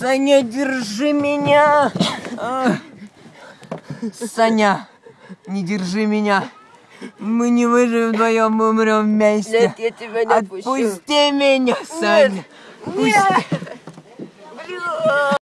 Саня, держи меня! А? Саня, не держи меня. Мы не выживем вдвоем, мы умрем вместе. Нет, я тебя не отпущу. Отпусти меня, Саня. Пусти.